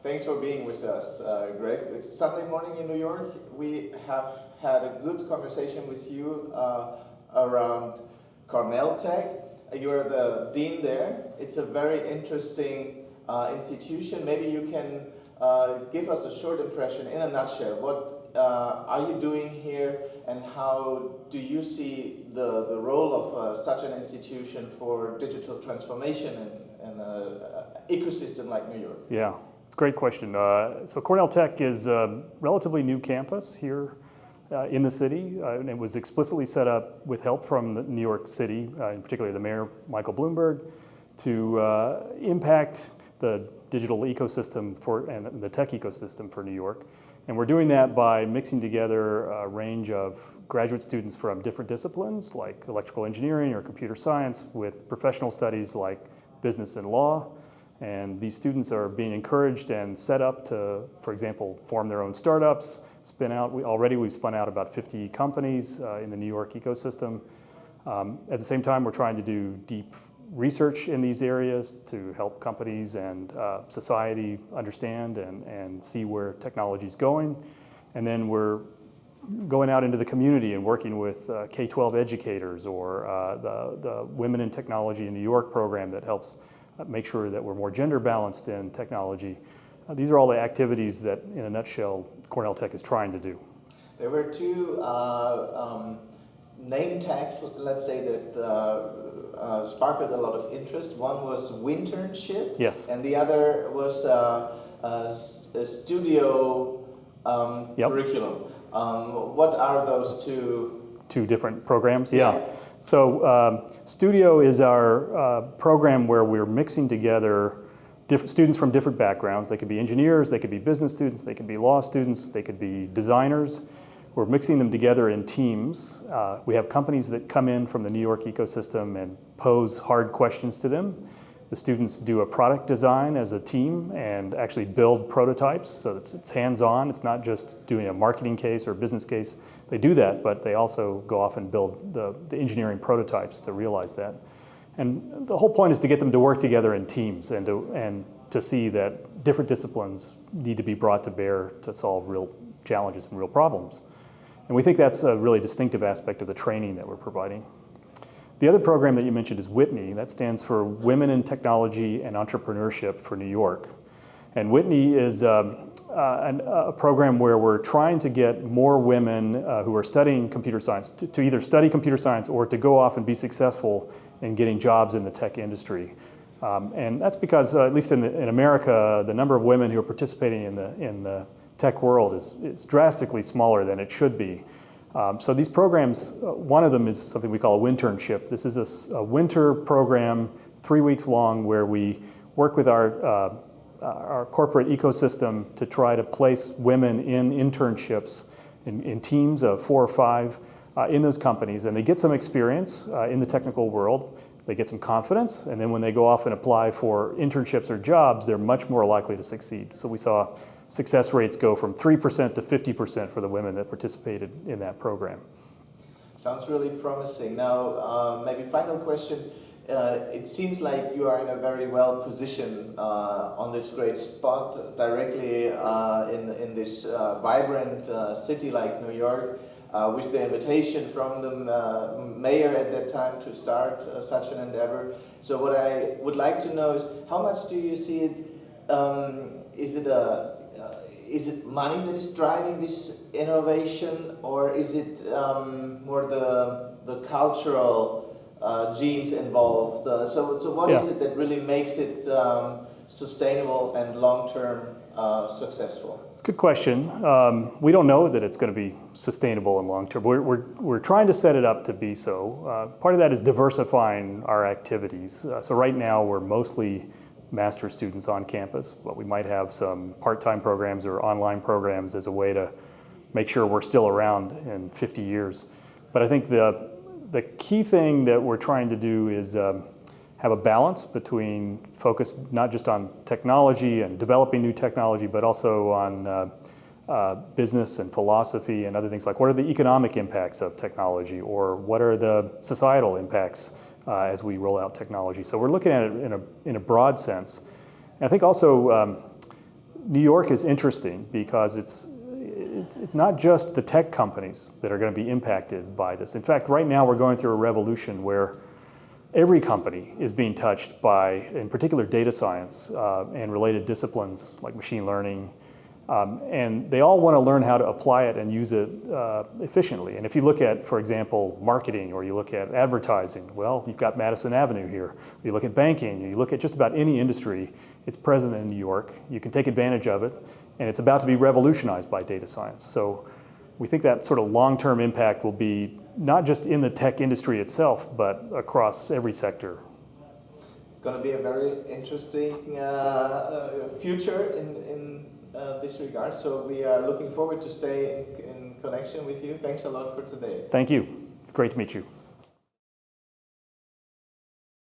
Thanks for being with us, uh, Greg. It's Sunday morning in New York. We have had a good conversation with you uh, around Cornell Tech. You're the dean there. It's a very interesting uh, institution. Maybe you can uh, give us a short impression in a nutshell. What uh, are you doing here and how do you see the, the role of uh, such an institution for digital transformation in, in an ecosystem like New York? Yeah, it's a great question. Uh, so Cornell Tech is a relatively new campus here uh, in the city, uh, and it was explicitly set up with help from New York City, uh, in particular the mayor, Michael Bloomberg, to uh, impact the digital ecosystem for, and the tech ecosystem for New York. And we're doing that by mixing together a range of graduate students from different disciplines like electrical engineering or computer science with professional studies like business and law. And these students are being encouraged and set up to, for example, form their own startups, spin out, we, already we've spun out about 50 companies uh, in the New York ecosystem. Um, at the same time, we're trying to do deep research in these areas to help companies and uh, society understand and, and see where technology is going. And then we're going out into the community and working with uh, K-12 educators or uh, the, the Women in Technology in New York program that helps make sure that we're more gender balanced in technology. Uh, these are all the activities that, in a nutshell, Cornell Tech is trying to do. There were two uh, um, name tags, let's say, that uh, uh, sparked a lot of interest. One was Winternship. Yes. And the other was uh, a, a studio um, yep. curriculum. Um, what are those two? Two different programs, yeah. So um, Studio is our uh, program where we're mixing together different students from different backgrounds. They could be engineers, they could be business students, they could be law students, they could be designers. We're mixing them together in teams. Uh, we have companies that come in from the New York ecosystem and pose hard questions to them. The students do a product design as a team and actually build prototypes so it's, it's hands-on. It's not just doing a marketing case or a business case. They do that, but they also go off and build the, the engineering prototypes to realize that. And the whole point is to get them to work together in teams and to, and to see that different disciplines need to be brought to bear to solve real challenges and real problems. And we think that's a really distinctive aspect of the training that we're providing. The other program that you mentioned is WiTNY. That stands for Women in Technology and Entrepreneurship for New York. And WiTNY is um, uh, an, a program where we're trying to get more women uh, who are studying computer science to, to, either study computer science or to go off and be successful in getting jobs in the tech industry. Um, and that's because, uh, at least in, the, in, America, the number of women who are participating in the, in the tech world is, is drastically smaller than it should be. Um, so these programs, uh, one of them is something we call a winternship. This is a, a winter program, three weeks long, where we work with our, uh, our corporate ecosystem to try to place women in internships in, in teams of four or five uh, in those companies. And they get some experience uh, in the technical world, they get some confidence, and then when they go off and apply for internships or jobs, they're much more likely to succeed. So we saw success rates go from 3% to 50% for the women that participated in that program. Sounds really promising. Now, uh, maybe final questions. Uh, it seems like you are in a very well position uh, on this great spot, directly uh, in, in this uh, vibrant uh, city like New York, with the invitation from the mayor at that time to start such an endeavor. So what I would like to know is, how much do you see it? Um, is it a is it money that is driving this innovation or is it um, more the, the cultural uh, genes involved? Uh, so, so what yeah. is it that really makes it um, sustainable and long-term uh, successful? It's a good question. Um, we don't know that it's going to be sustainable and long-term. We're, we're, we're trying to set it up to be so. Uh, part of that is diversifying our activities. Uh, so right now we're mostly master students on campus, but we might have some part-time programs or online programs as a way to make sure we're still around in 50 years. But I think the, the key thing that we're trying to do is um, have a balance between focus not just on technology and developing new technology, but also on uh, uh, business and philosophy and other things like what are the economic impacts of technology or what are the societal impacts uh, as we roll out technology. So we're looking at it in a, in a broad sense. And I think also um, New York is interesting because it's, it's, it's not just the tech companies that are going to be impacted by this. In fact, right now we're going through a revolution where every company is being touched by, in particular, data science uh, and related disciplines like machine learning. Um, and they all want to learn how to apply it and use it uh, efficiently. And if you look at, for example, marketing or you look at advertising, well, you've got Madison Avenue here. You look at banking, you look at just about any industry, it's present in New York. You can take advantage of it, and it's about to be revolutionized by data science. So we think that sort of long-term impact will be not just in the tech industry itself, but across every sector. It's going to be a very interesting uh, uh, future in, in this regard. So we are looking forward to stay in, in connection with you. Thanks a lot for today. Thank you. It's great to meet you.